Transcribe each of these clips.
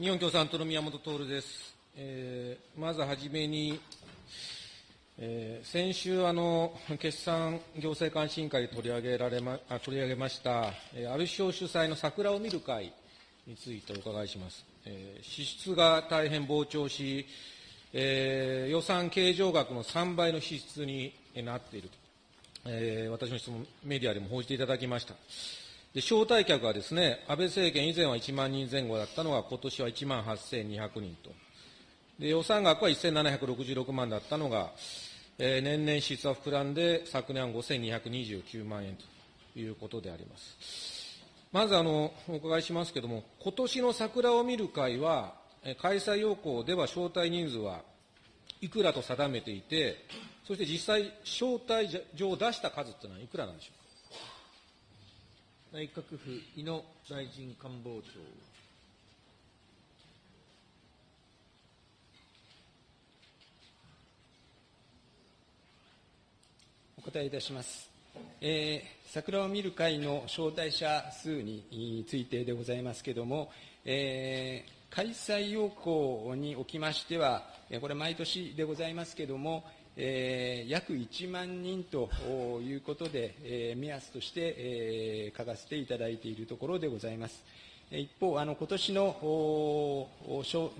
日本共産党の宮本徹です。えー、まずはじめに、えー、先週あの、決算行政監視委員会で取り上げられまあ取り上げました、えー、安倍首相主催の桜を見る会についてお伺いします。えー、支出が大変膨張し、えー、予算計上額の3倍の支出になっていると、えー、私の質問、メディアでも報じていただきました。で招待客はですね、安倍政権以前は1万人前後だったのが、今年は1万8200人と。で予算額は1766万だったのが、えー、年々支出は膨らんで、昨年は5229万円ということであります。まずあの、お伺いしますけれども、今年の桜を見る会は、開催要項では招待人数はいくらと定めていて、そして実際、招待状を出した数というのはいくらなんでしょうか？内閣府井野大臣官房長。お答えいたします。えー、桜を見る会の招待者数についてでございますけれども、えー、開催要項におきましては、これ毎年でございますけれども、えー、約1万人ということで、えー、目安として、えー、書かせていただいているところでございます。一方、あの今年の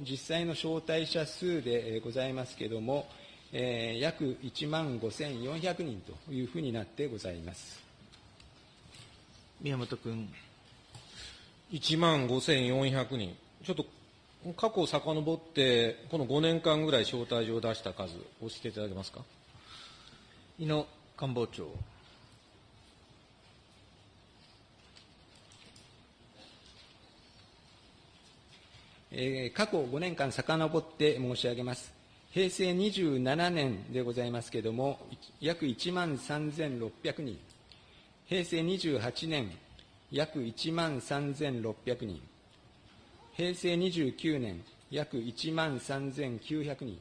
実際の招待者数でございますけれども、えー、約1万5400人というふうになってございます。宮本君。1万5400人。ちょっと過去を遡って、この5年間ぐらい招待状を出した数、教えていただけますか？井野官房長。えー、過去5年間遡って申し上げます。平成27年でございますけれども、約1万3600人。平成28年、約1万3600人。平成29年、約1万3900人、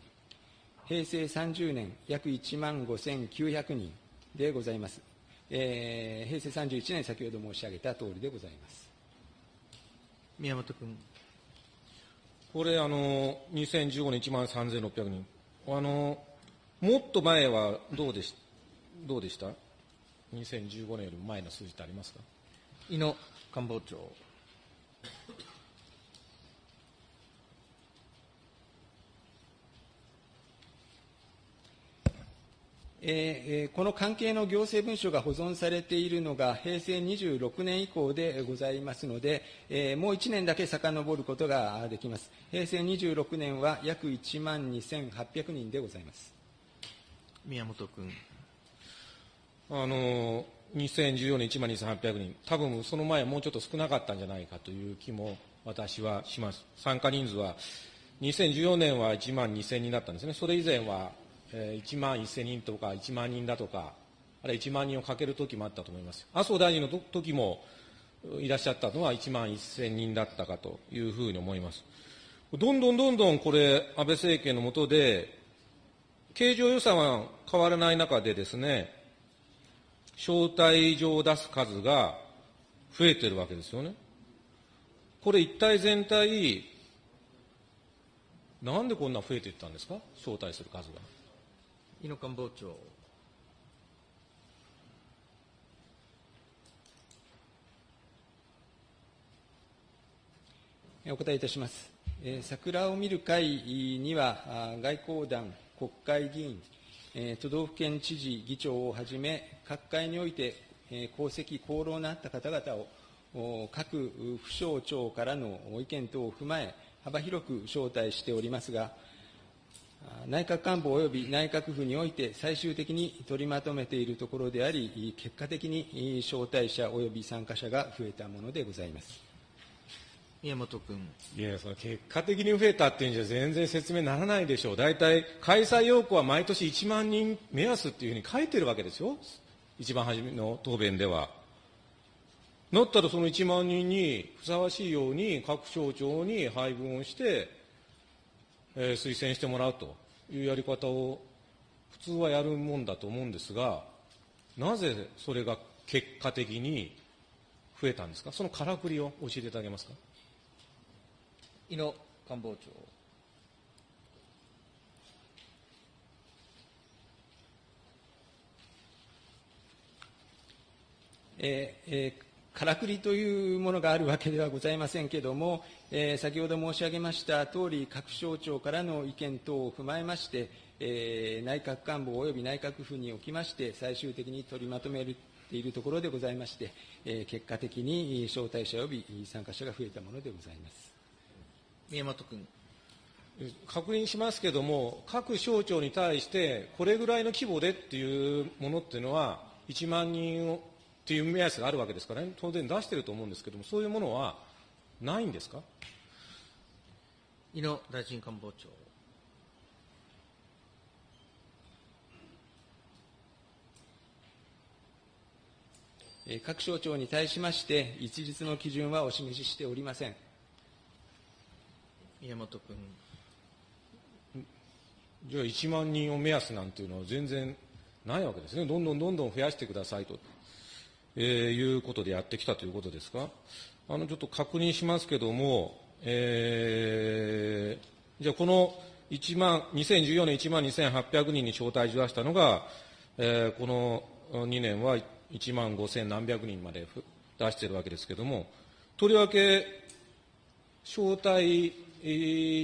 平成30年、約1万5900人でございます。えー、平成31年、先ほど申し上げた通りでございます。宮本君。これ、あの、2015年1万3600人。あの、もっと前はどうでし どうでした ?2015 年よりも前の数字ってありますか？井野官房長。えー、この関係の行政文書が保存されているのが平成26年以降でございますので、えー、もう1年だけ遡ることができます。平成26年は約1万2800人でございます。宮本君。あの、2014年1万2800人、多分その前はもうちょっと少なかったんじゃないかという気も私はします。参加人数は、2014年は1万2000人だったんですね。それ以前はえ1万1000人とか1万人だとか、あるいは1万人をかける時もあったと思います。麻生大臣の時もいらっしゃったのは1万1000人だったかというふうに思います。どんどんどんどんこれ、安倍政権の下で、経常予算は変わらない中でですね、招待状を出す数が増えてるわけですよね。これ一体全体、なんでこんな増えていったんですか？招待する数が。井野官房長。お答えいたします。桜を見る会には、外交団、国会議員、都道府県知事、議長をはじめ、各界において、功績、功労のあった方々を、各府省庁からの意見等を踏まえ、幅広く招待しておりますが、内閣官房及び内閣府において最終的に取りまとめているところであり、結果的に招待者及び参加者が増えたものでございます。宮本君。いや、その結果的に増えたっていうんじゃ全然説明ならないでしょう。大体、開催要項は毎年1万人目安っていうふうに書いてるわけですよ。一番初めの答弁では。なったらその1万人にふさわしいように各省庁に配分をして、えー、推薦してもらうというやり方を普通はやるもんだと思うんですが、なぜそれが結果的に増えたんですか、そのからくりを教えていただけますか？井野官房長。えーえーからくりというものがあるわけではございませんけれども、えー先ほど申し上げました通り、各省庁からの意見等を踏まえまして、えー内閣官房及び内閣府におきまして、最終的に取りまとめているところでございまして、えー結果的に招待者及び参加者が増えたものでございます。宮本君。確認しますけれども、各省庁に対して、これぐらいの規模でっていうものっていうのは、1万人をっていう目安があるわけですからね、当然出してると思うんですけれども、そういうものはないんですか？井野大臣官房長。えー各省庁に対しまして、一律の基準はお示ししておりません。宮本君。じゃあ1万人を目安なんていうのは全然ないわけですね、どんどんどんどん増やしてくださいと、えーいうことでやってきたということですか？あのちょっと確認しますけども、えーじゃあこの1万2014年1万2800人に招待状を出したのが、えーこの2年は1万5000何百人まで出しているわけですけれども、とりわけ招待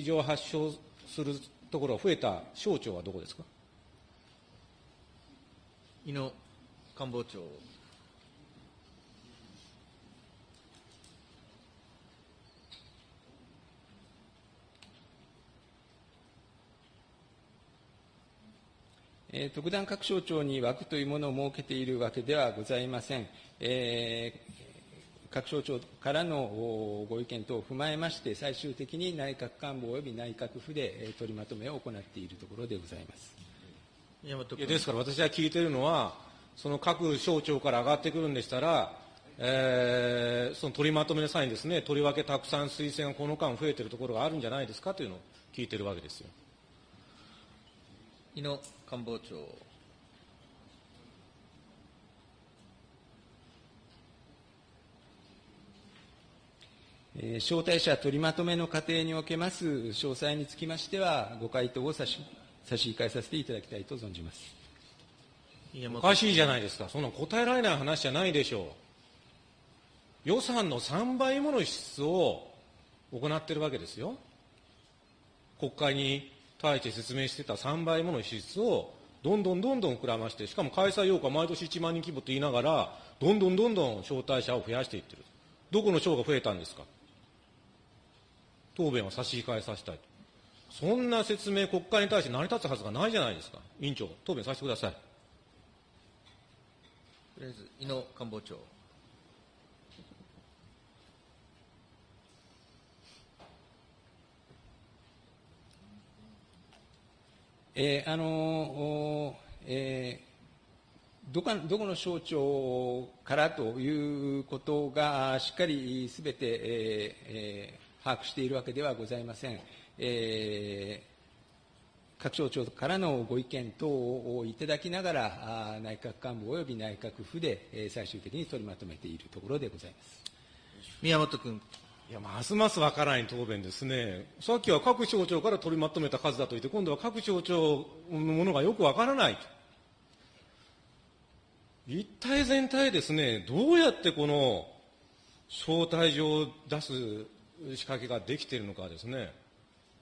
状を発症するところが増えた省庁はどこですか？井野官房長。えー特段各省庁に枠というものを設けているわけではございません。えー各省庁からのご意見等を踏まえまして、最終的に内閣官房及び内閣府で取りまとめを行っているところでございます。いやですから私が聞いているのは、その各省庁から上がってくるんでしたら、えーその取りまとめの際にですね、とりわけたくさん推薦がこの間増えているところがあるんじゃないですかというのを聞いているわけですよ。井野官房長。えー招待者取りまとめの過程におけます詳細につきましては、ご回答を差し差し控えさせていただきたいと存じます。おかしいじゃないですか、そんな答えられない話じゃないでしょう。予算の3倍もの支出を行っているわけですよ。国会に対して説明してた3倍もの支出をどんどんどんどん膨らまして、しかも開催8日毎年1万人規模と言いながら、どんどんどんどん招待者を増やしていってる。どこの省が増えたんですか？答弁は差し控えさせたいと。そんな説明、国会に対して成り立つはずがないじゃないですか。委員長、答弁させてください。とりあえず、井野官房長。えーあのーえーどかどこの省庁からということがしっかりすべて、ええ把握しているわけではございません。え各省庁からのご意見等をいただきながら、内閣官房及び内閣府で、最終的に取りまとめているところでございます。宮本君。いや、ますますわからない答弁ですね。さっきは各省庁から取りまとめた数だと言って、今度は各省庁のものがよくわからないと。一体全体ですね、どうやってこの招待状を出す仕掛けができているのかですね、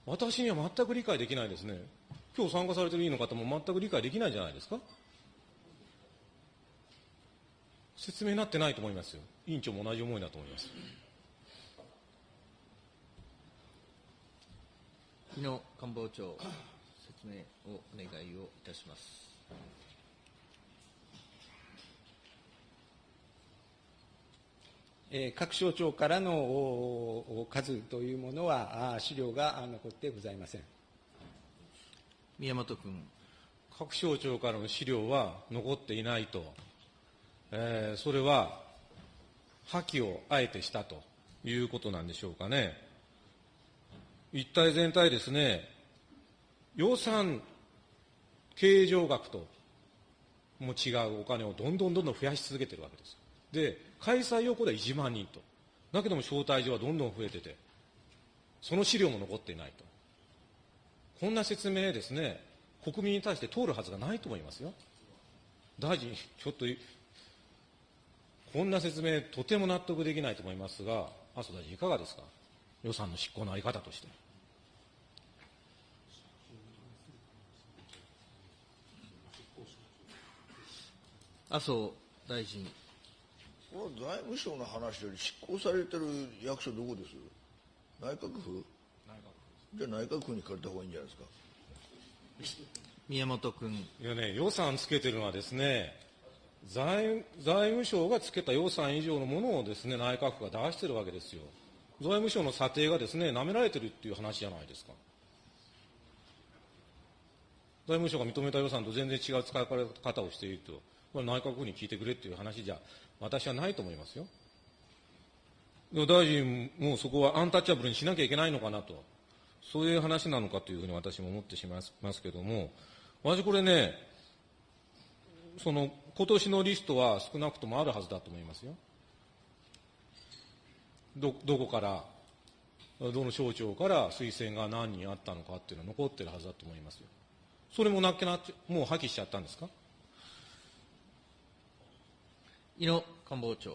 私には全く理解できないですね。今日参加されている委員の方も全く理解できないんじゃないですか説明になってないと思いますよ。委員長も同じ思いだと思います。井野官房長、説明をお願いをいたします。えー各省庁からのおお数というものは、資料があ残ってございません。宮本君。各省庁からの資料は残っていないと、えーそれは破棄をあえてしたということなんでしょうかね。一体全体ですね、予算計上額とも違うお金をどんどんどんどん増やし続けてるわけです。で、開催要項では1万人と。だけども招待状はどんどん増えてて、その資料も残っていないと。こんな説明ですね、国民に対して通るはずがないと思いますよ。大臣、ちょっと、こんな説明、とても納得できないと思いますが、麻生大臣、いかがですか、予算の執行の在り方として。麻生大臣。この財務省の話より執行されてる役所どこです？内閣府？じゃあ内閣府に借りた方がいいんじゃないですか？宮本君。いやね、予算つけてるのはですね、財財務省がつけた予算以上のものをですね、内閣府が出してるわけですよ。財務省の査定がですね、舐められてるっていう話じゃないですか。財務省が認めた予算と全然違う使い方をしていると、これ内閣府に聞いてくれっていう話じゃ、私はないと思いますよ。大臣もそこはアンタッチャブルにしなきゃいけないのかなと、そういう話なのかというふうに私も思ってしまいますけれども、私これね、その今年のリストは少なくともあるはずだと思いますよ。ど、どこから、どの省庁から推薦が何人あったのかっていうのは残ってるはずだと思いますよ。それもなっけなもう破棄しちゃったんですか？井野官房長。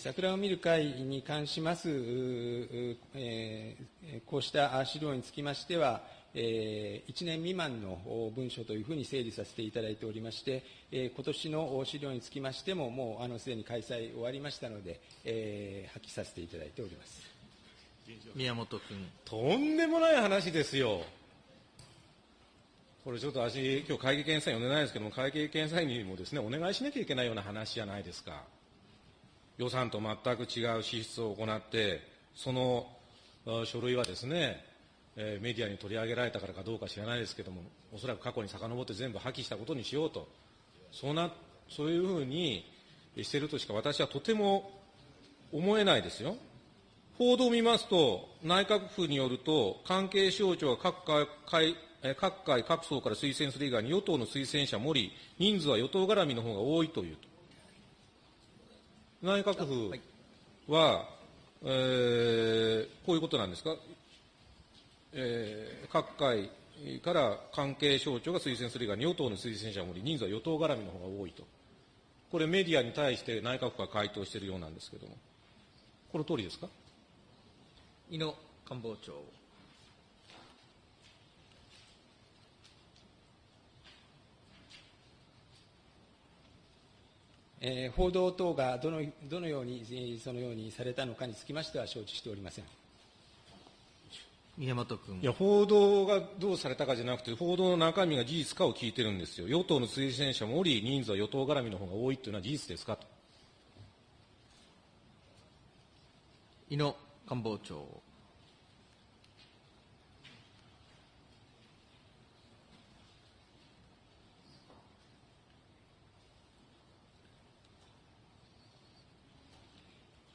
桜を見る会に関します、えー、こうした資料につきましては、えー、1年未満の文書というふうに整理させていただいておりまして、えー、今年の資料につきましても、もうあのすでに開催終わりましたので、えー、破棄させていただいております宮本君。とんでもない話ですよ。これちょっと私、今日会計検査員呼んでないですけども、会計検査員にもですね、お願いしなきゃいけないような話じゃないですか。予算と全く違う支出を行って、その書類はですね、えー、メディアに取り上げられたからかどうか知らないですけども、おそらく過去に遡って全部破棄したことにしようと、そうなそういうふうにしてるとしか私はとても思えないですよ。報道を見ますと、内閣府によると、関係省庁が各会各界各層から推薦する以外に与党の推薦者もり、人数は与党絡みの方が多いというと。内閣府は、えー、こういうことなんですか、えー、各界から関係省庁が推薦する以外に与党の推薦者もり、人数は与党絡みの方が多いと。これメディアに対して内閣府が回答しているようなんですけれども、この通りですか？井野官房長。えー、報道等がどのどのように、そのようにされたのかにつきましては承知しておりません。宮本君。いや、報道がどうされたかじゃなくて、報道の中身が事実かを聞いてるんですよ。与党の推薦者もおり、人数は与党絡みの方が多いというのは事実ですかと。井野官房長。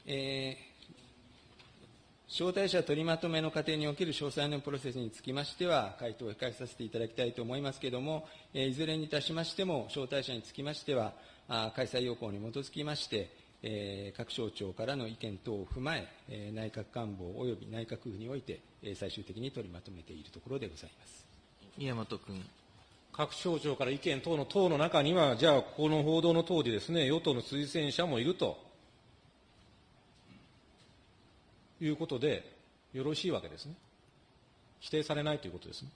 えー、招待者取りまとめの過程における詳細のプロセスにつきましては、回答を控えさせていただきたいと思いますけれども、えー、いずれにいたしましても、招待者につきましては、あ開催要項に基づきまして、えー、各省庁からの意見等を踏まえ、えー、内閣官房及び内閣府において、えー、最終的に取りまとめているところでございます宮本君。各省庁から意見等の党の中には、じゃあ、ここの報道の通りですね、与党の推薦者もいるということでよろしいわけですね。否定されないということですね。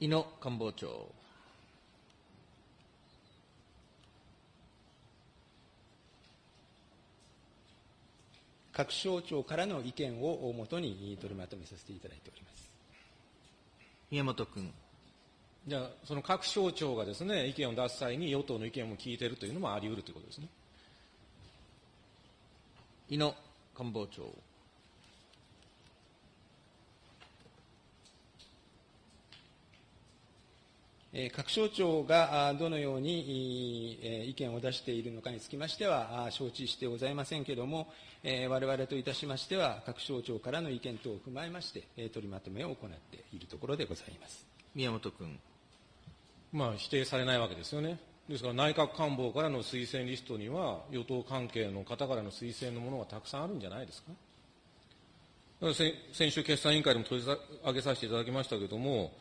井野官房長。各省庁からの意見をもとに取りまとめさせていただいております宮本君。じゃあ、その各省庁がですね、意見を出す際に与党の意見も聞いているというのもあり得るということですね。井野官房長。各省庁がどのように意見を出しているのかにつきましては承知してございませんけれども、我々といたしましては、各省庁からの意見等を踏まえまして、取りまとめを行っているところでございます宮本君。まあ、否定されないわけですよね。ですから内閣官房からの推薦リストには、与党関係の方からの推薦のものがたくさんあるんじゃないですか。先週、決算委員会でも取り上げさせていただきましたけれども、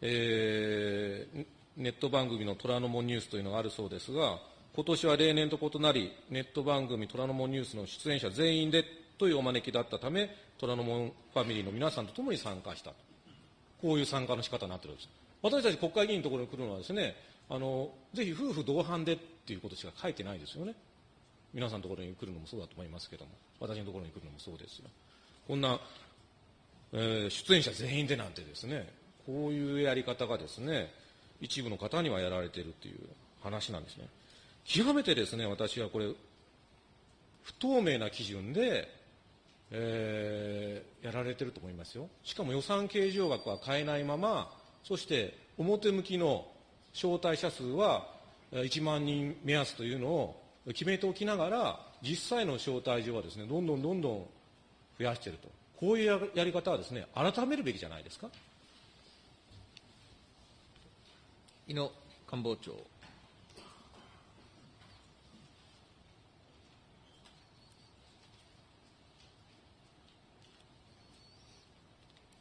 えー、ネット番組の虎ノ門ニュースというのがあるそうですが、今年は例年と異なり、ネット番組虎ノ門ニュースの出演者全員でというお招きだったため、虎ノ門ファミリーの皆さんと共に参加した。こういう参加の仕方になっているんです。私たち国会議員のところに来るのはですね、あの、ぜひ夫婦同伴でっていうことしか書いてないですよね。皆さんのところに来るのもそうだと思いますけども、私のところに来るのもそうですよ。こんな、えー、出演者全員でなんてですね、こういうやり方がですね、一部の方にはやられているという話なんですね。極めてですね、私はこれ、不透明な基準で、えー、やられてると思いますよ。しかも予算計上額は変えないまま、そして表向きの招待者数は1万人目安というのを決めておきながら、実際の招待状はですね、どんどんどんどん増やしていると。こういうやり方はですね、改めるべきじゃないですか。井野官房長。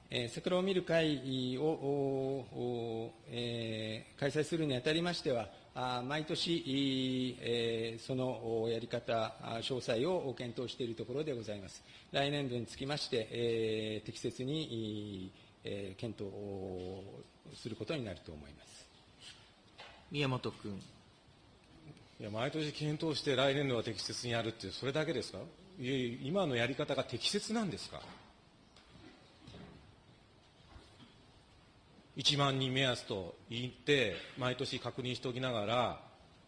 えー、桜を見る会を、えー、開催するにあたりましては、あ毎年、えー、そのやり方、詳細を検討しているところでございます。来年度につきまして、えー、適切に、えー、検討することになると思います。宮本君。いや、毎年検討して来年度は適切にやるって、それだけですか？いえ今のやり方が適切なんですか？1万人目安と言って、毎年確認しておきながら、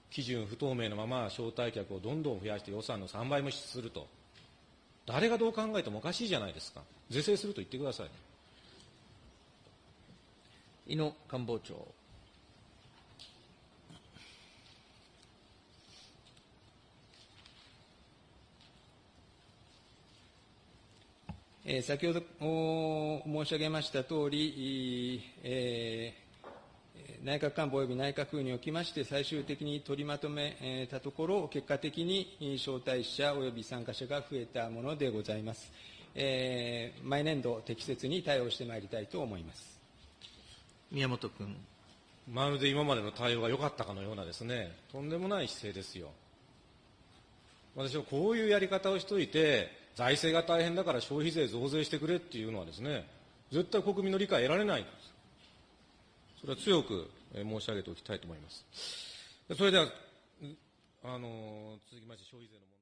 基準不透明のまま招待客をどんどん増やして予算の3倍もすると。誰がどう考えてもおかしいじゃないですか。是正すると言ってください。井野官房長。えー、先ほど申し上げましたとおり、えー、内閣官房及び内閣府におきまして最終的に取りまとめたところ、結果的に招待者及び参加者が増えたものでございます。えー、毎年度適切に対応してまいりたいと思います。宮本君。まるで今までの対応が良かったかのようなですね、とんでもない姿勢ですよ。私はこういうやり方をしといて、財政が大変だから消費税増税してくれっていうのはですね、絶対国民の理解得られないんです。それは強く申し上げておきたいと思います。それでは、あの、続きまして消費税の問題